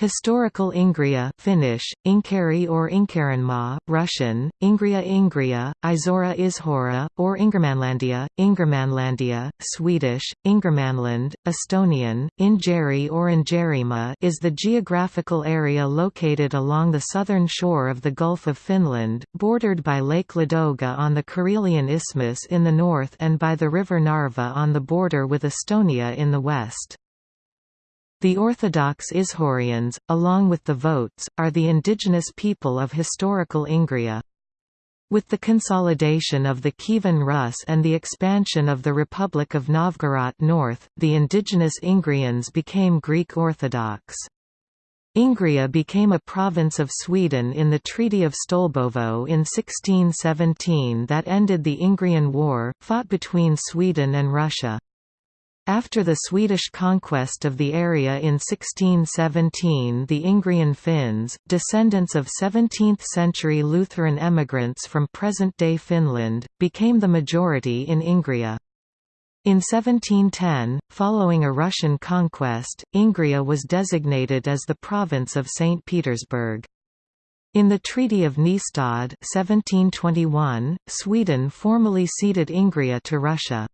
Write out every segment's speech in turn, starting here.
Historical Ingria Finnish, Inkeri or Inkerinmaa, Russian, Ingria Ingria, Izora Ishora, or Ingermanlandia, Ingermanlandia, Swedish, Ingermanland, Estonian, Ingeri or Ingerima is the geographical area located along the southern shore of the Gulf of Finland, bordered by Lake Ladoga on the Karelian Isthmus in the north and by the river Narva on the border with Estonia in the west. The Orthodox Ishorians, along with the Votes, are the indigenous people of historical Ingria. With the consolidation of the Kievan Rus and the expansion of the Republic of Novgorod north, the indigenous Ingrians became Greek Orthodox. Ingria became a province of Sweden in the Treaty of Stolbovo in 1617 that ended the Ingrian War, fought between Sweden and Russia. After the Swedish conquest of the area in 1617 the Ingrian Finns, descendants of 17th-century Lutheran emigrants from present-day Finland, became the majority in Ingria. In 1710, following a Russian conquest, Ingria was designated as the province of St. Petersburg. In the Treaty of Nystad 1721, Sweden formally ceded Ingria to Russia.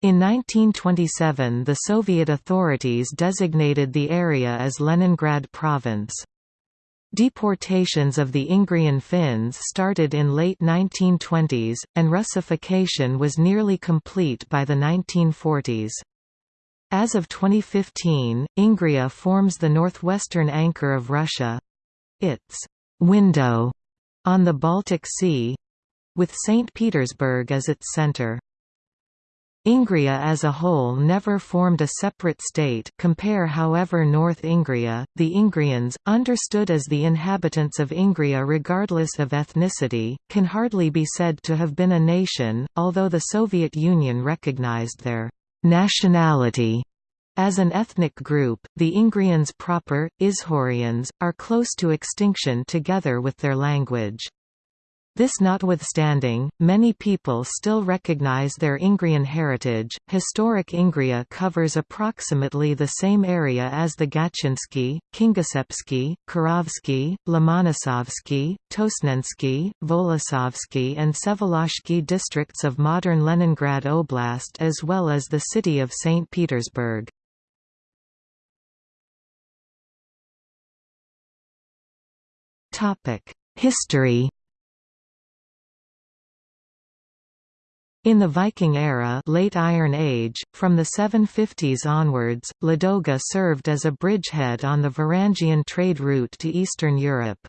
In 1927 the Soviet authorities designated the area as Leningrad Province. Deportations of the Ingrian Finns started in late 1920s, and Russification was nearly complete by the 1940s. As of 2015, Ingria forms the northwestern anchor of Russia. Its «window» on the Baltic Sea—with St. Petersburg as its center. Ingria as a whole never formed a separate state compare however North Ingria, the Ingrians, understood as the inhabitants of Ingria regardless of ethnicity, can hardly be said to have been a nation, although the Soviet Union recognized their «nationality» As an ethnic group, the Ingrians proper, Ishorians, are close to extinction together with their language. This notwithstanding, many people still recognize their Ingrian heritage. Historic Ingria covers approximately the same area as the Gatchinsky, Kingiseppsky, Kirovsky, Lomonosovsky, Tosnensky, Volosovsky, and Vsevolozhsky districts of modern Leningrad Oblast as well as the city of St. Petersburg. History In the Viking era late Iron Age, from the 750s onwards, Ladoga served as a bridgehead on the Varangian trade route to Eastern Europe.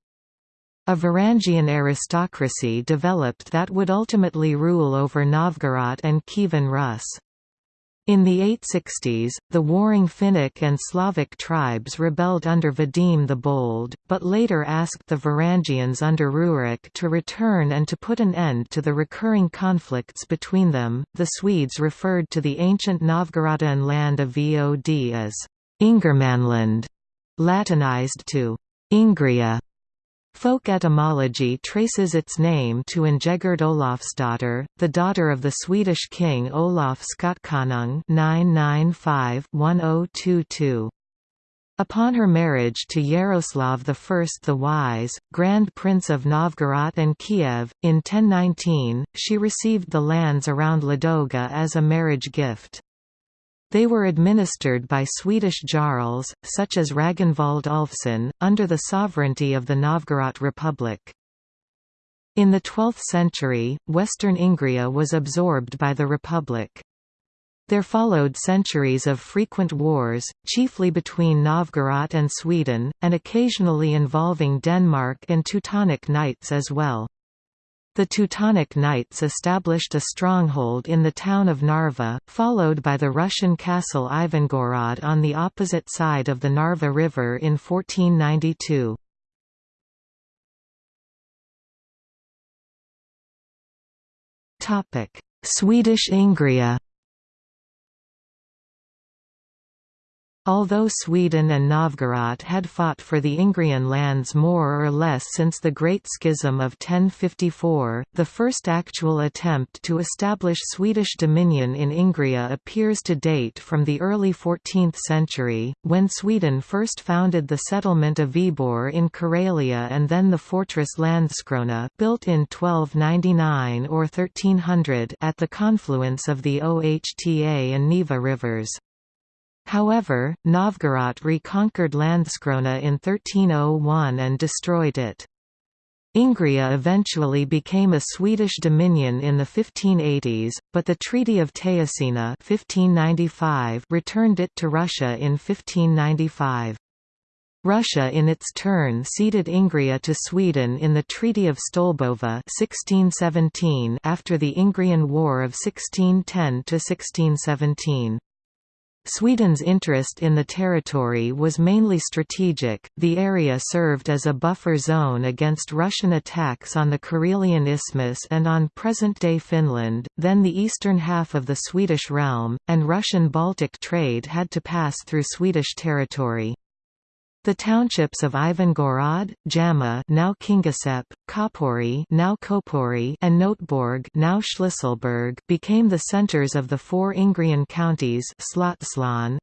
A Varangian aristocracy developed that would ultimately rule over Novgorod and Kievan Rus. In the 860s, the warring Finnic and Slavic tribes rebelled under Vadim the Bold, but later asked the Varangians under Rurik to return and to put an end to the recurring conflicts between them. The Swedes referred to the ancient Novgorodan land of Vod as Ingermanland, Latinized to Ingria. Folk etymology traces its name to Ingegerd Olafsdotter, the daughter of the Swedish king Olaf Skotkonung 995-1022. Upon her marriage to Yaroslav I the Wise, Grand Prince of Novgorod and Kiev, in 1019, she received the lands around Ladoga as a marriage gift. They were administered by Swedish jarls, such as Ragnvald Ulfsson, under the sovereignty of the Novgorod Republic. In the 12th century, western Ingria was absorbed by the Republic. There followed centuries of frequent wars, chiefly between Novgorod and Sweden, and occasionally involving Denmark and Teutonic Knights as well. The Teutonic Knights established a stronghold in the town of Narva, followed by the Russian castle Ivangorod on the opposite side of the Narva River in 1492. Swedish Ingria Although Sweden and Novgorod had fought for the Ingrian lands more or less since the Great Schism of 1054, the first actual attempt to establish Swedish dominion in Ingria appears to date from the early 14th century, when Sweden first founded the settlement of Viborg in Karelia and then the fortress Landskrona built in 1299 or 1300 at the confluence of the Ohta and Neva rivers. However, Novgorod reconquered Landskrona in 1301 and destroyed it. Ingria eventually became a Swedish dominion in the 1580s, but the Treaty of Teusina 1595 returned it to Russia in 1595. Russia in its turn ceded Ingria to Sweden in the Treaty of Stolbovo 1617 after the Ingrian War of 1610–1617. Sweden's interest in the territory was mainly strategic, the area served as a buffer zone against Russian attacks on the Karelian Isthmus and on present-day Finland, then the eastern half of the Swedish realm, and Russian Baltic trade had to pass through Swedish territory. The townships of Ivangorod, Jamma now Kingisepp, Kopori now Kopori and Noteborg now Shlisselburg became the centers of the four Ingrian counties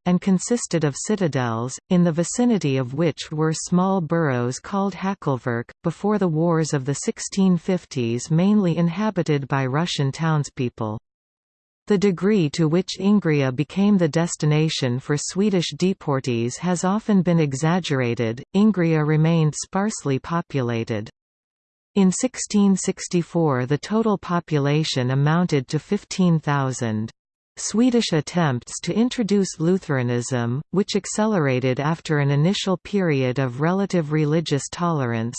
and consisted of citadels, in the vicinity of which were small boroughs called Hakelverk, before the wars of the 1650s mainly inhabited by Russian townspeople. The degree to which Ingria became the destination for Swedish deportees has often been exaggerated. Ingria remained sparsely populated. In 1664 the total population amounted to 15,000. Swedish attempts to introduce Lutheranism, which accelerated after an initial period of relative religious tolerance,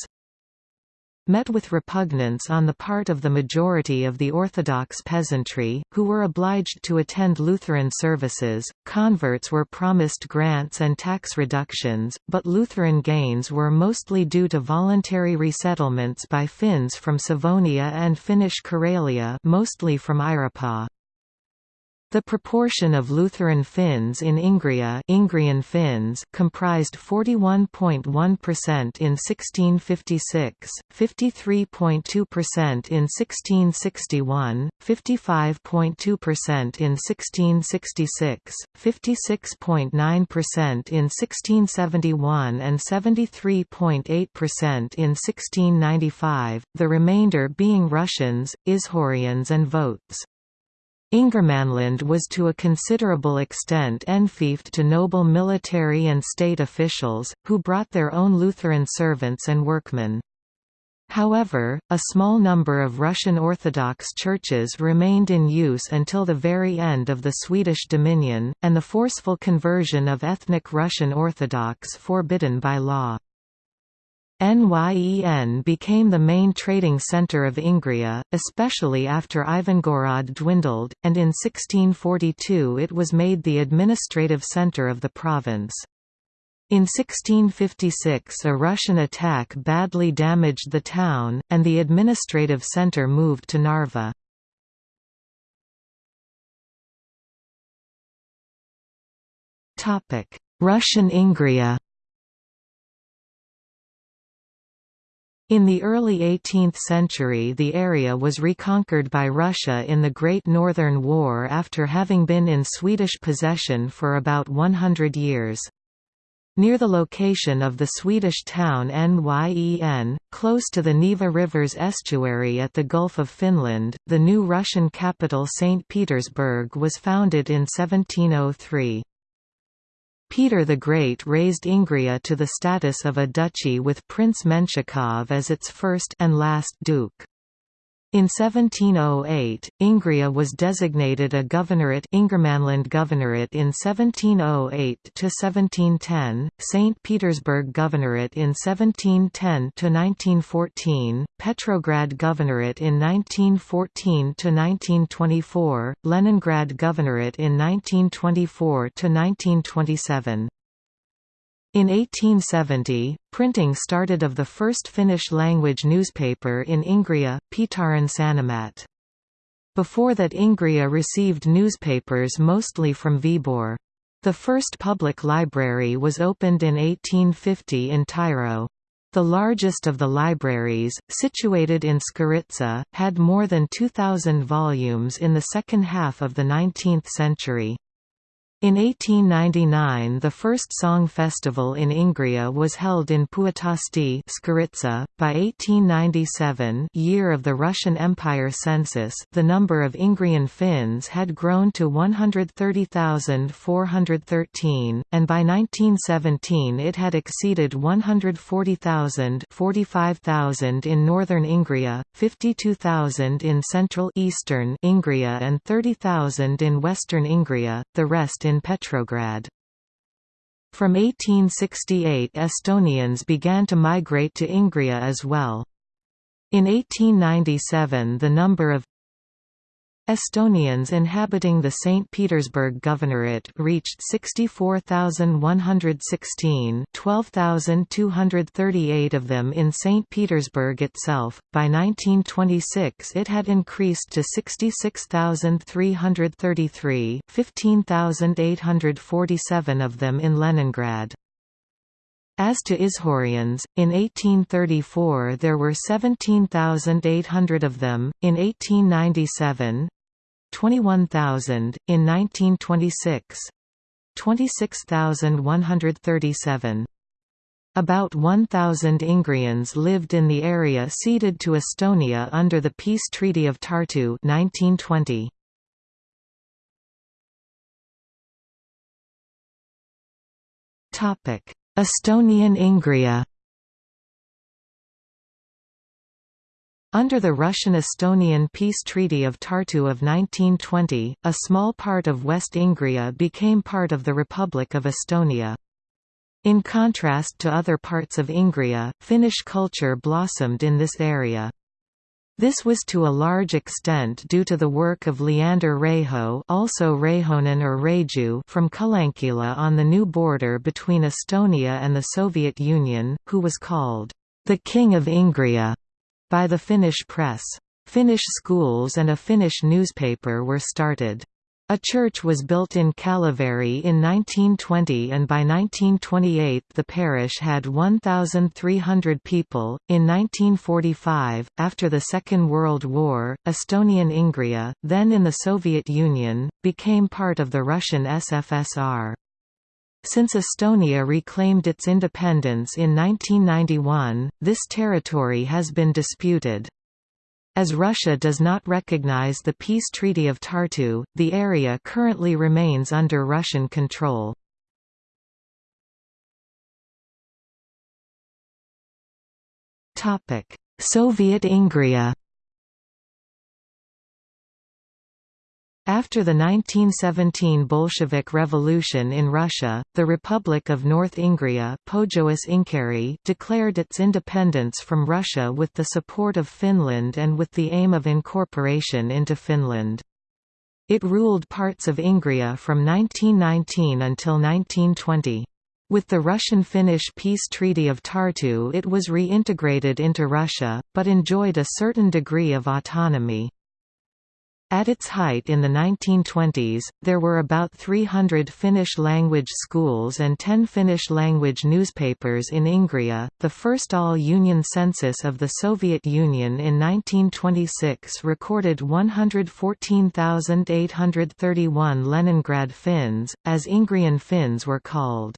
met with repugnance on the part of the majority of the Orthodox peasantry, who were obliged to attend Lutheran services. Converts were promised grants and tax reductions, but Lutheran gains were mostly due to voluntary resettlements by Finns from Savonia and Finnish Karelia, mostly from Äyräpää. The proportion of Lutheran Finns in Ingria Ingrian Finns comprised 41.1% in 1656, 53.2% in 1661, 55.2% in 1666, 56.9% in 1671 and 73.8% in 1695, the remainder being Russians, Ishorians and Votes. Ingermanland was to a considerable extent enfeoffed to noble military and state officials, who brought their own Lutheran servants and workmen. However, a small number of Russian Orthodox churches remained in use until the very end of the Swedish dominion, and the forceful conversion of ethnic Russian Orthodox forbidden by law. Nyen became the main trading centre of Ingria, especially after Ivangorod dwindled, and in 1642 it was made the administrative centre of the province. In 1656 a Russian attack badly damaged the town, and the administrative centre moved to Narva. Russian Ingria In the early 18th century the area was reconquered by Russia in the Great Northern War after having been in Swedish possession for about 100 years. Near the location of the Swedish town Nyen, close to the Neva River's estuary at the Gulf of Finland, the new Russian capital St. Petersburg was founded in 1703. Peter the Great raised Ingria to the status of a duchy with Prince Menshikov as its first and last duke. In 1708, Ingria was designated a governorate Ingermanland Governorate in 1708–1710, St. Petersburg Governorate in 1710–1914, Petrograd Governorate in 1914–1924, Leningrad Governorate in 1924–1927. In 1870, printing started of the first Finnish-language newspaper in Ingria, Pietarin Sanomat. Before that Ingria received newspapers mostly from Viborg. The first public library was opened in 1850 in Tyro. The largest of the libraries, situated in Skvoritsy, had more than 2,000 volumes in the second half of the 19th century. In 1899 the first song festival in Ingria was held in Puutosti. .By 1897 year of the Russian Empire census the number of Ingrian Finns had grown to 130,413, and by 1917 it had exceeded 140,000 45,000 in northern Ingria, 52,000 in central eastern Ingria and 30,000 in western Ingria, the rest in Petrograd. From 1868 Estonians began to migrate to Ingria as well. In 1897 the number of Estonians inhabiting the St. Petersburg Governorate reached 64,116 12,238 of them in St. Petersburg itself. By 1926 it had increased to 66,333 15,847 of them in Leningrad. As to Izhorians, in 1834 there were 17,800 of them, in 1897 21,000, in 1926 26,137. About 1,000 Ingrians lived in the area ceded to Estonia under the Peace Treaty of Tartu 1920. Estonian Ingria Under the Russian-Estonian Peace Treaty of Tartu of 1920, a small part of West Ingria became part of the Republic of Estonia. In contrast to other parts of Ingria, Finnish culture blossomed in this area. This was to a large extent due to the work of Leander Reho also Reihonen or Reju from Kalankila on the new border between Estonia and the Soviet Union, who was called, "...the King of Ingria." By the Finnish press. Finnish schools and a Finnish newspaper were started. A church was built in Kallivieri in 1920 and by 1928 the parish had 1,300 people. In 1945, after the Second World War, Estonian Ingria, then in the Soviet Union, became part of the Russian SFSR. Since Estonia reclaimed its independence in 1991, this territory has been disputed. As Russia does not recognize the Peace Treaty of Tartu, the area currently remains under Russian control. Soviet Ingria After the 1917 Bolshevik Revolution in Russia, the Republic of North Ingria declared its independence from Russia with the support of Finland and with the aim of incorporation into Finland. It ruled parts of Ingria from 1919 until 1920. With the Russian-Finnish Peace Treaty of Tartu it was reintegrated into Russia, but enjoyed a certain degree of autonomy. At its height in the 1920s, there were about 300 Finnish-language schools and 10 Finnish-language newspapers in Ingria. The first all-union census of the Soviet Union in 1926 recorded 114,831 Leningrad Finns, as Ingrian Finns were called.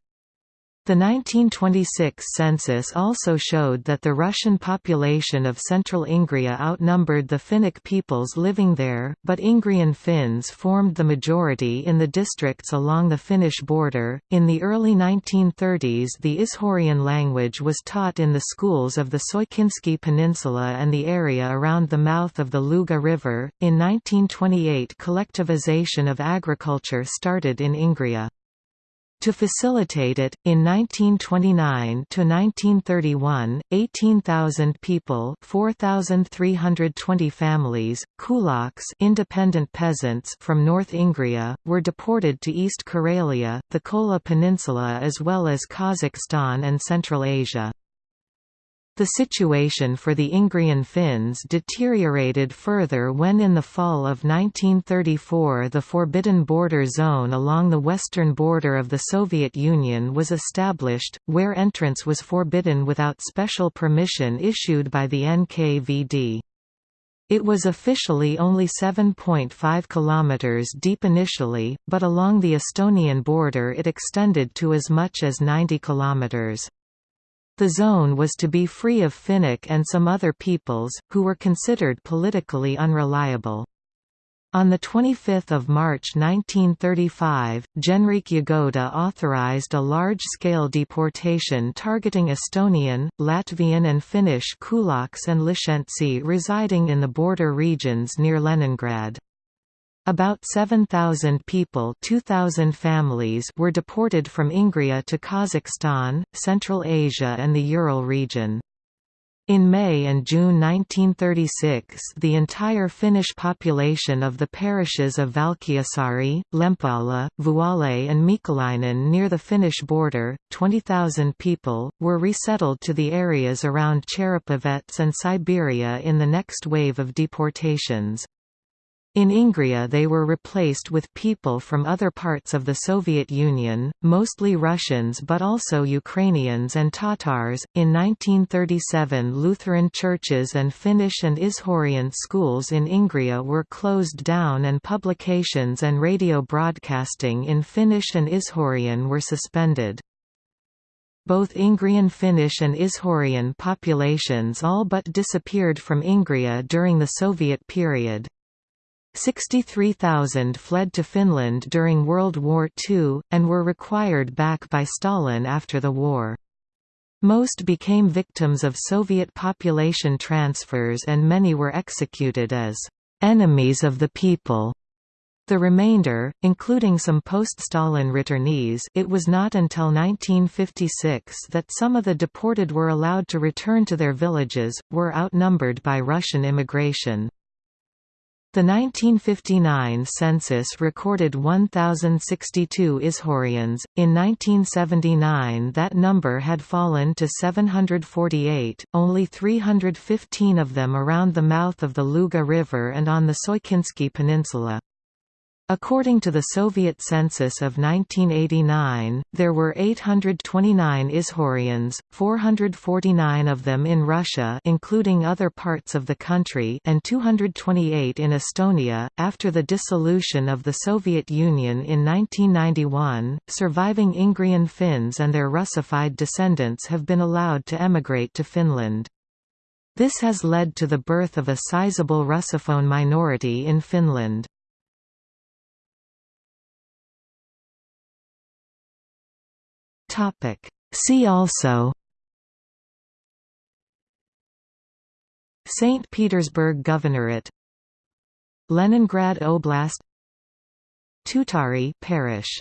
The 1926 census also showed that the Russian population of central Ingria outnumbered the Finnic peoples living there, but Ingrian Finns formed the majority in the districts along the Finnish border. In the early 1930s, the Izhorian language was taught in the schools of the Soikinsky Peninsula and the area around the mouth of the Luga River. In 1928, collectivization of agriculture started in Ingria. To facilitate it, in 1929–1931, 18,000 people 4,320 families, kulaks independent peasants from North Ingria, were deported to East Karelia, the Kola Peninsula as well as Kazakhstan and Central Asia. The situation for the Ingrian Finns deteriorated further when in the fall of 1934 the Forbidden Border Zone along the western border of the Soviet Union was established, where entrance was forbidden without special permission issued by the NKVD. It was officially only 7.5 km deep initially, but along the Estonian border it extended to as much as 90 kilometers. The zone was to be free of Finnic and some other peoples, who were considered politically unreliable. On 25 March 1935, Genrikh Yagoda authorized a large-scale deportation targeting Estonian, Latvian and Finnish kulaks and Lishentsi residing in the border regions near Leningrad. About 7,000 people 2,000 families were deported from Ingria to Kazakhstan, Central Asia and the Ural region. In May and June 1936 the entire Finnish population of the parishes of Valkeasaari, Lempala, Vuole and Miikkulainen near the Finnish border, 20,000 people, were resettled to the areas around Cherepovets and Siberia in the next wave of deportations. In Ingria they were replaced with people from other parts of the Soviet Union, mostly Russians but also Ukrainians and Tatars. In 1937 Lutheran churches and Finnish and Ishorian schools in Ingria were closed down and publications and radio broadcasting in Finnish and Ishorian were suspended. Both Ingrian Finnish and Ishorian populations all but disappeared from Ingria during the Soviet period. 63,000 fled to Finland during World War II, and were required back by Stalin after the war. Most became victims of Soviet population transfers and many were executed as «enemies of the people». The remainder, including some post-Stalin returnees it was not until 1956 that some of the deported were allowed to return to their villages, were outnumbered by Russian immigration. The 1959 census recorded 1,062 Ishorians. In 1979, that number had fallen to 748, only 315 of them around the mouth of the Luga River and on the Soikinsky Peninsula. According to the Soviet census of 1989, there were 829 Ishorians, 449 of them in Russia including other parts of the country and 228 in Estonia. After the dissolution of the Soviet Union in 1991, surviving Ingrian Finns and their Russified descendants have been allowed to emigrate to Finland. This has led to the birth of a sizable Russophone minority in Finland. Topic. See also St. Petersburg Governorate Leningrad Oblast Tutari Parish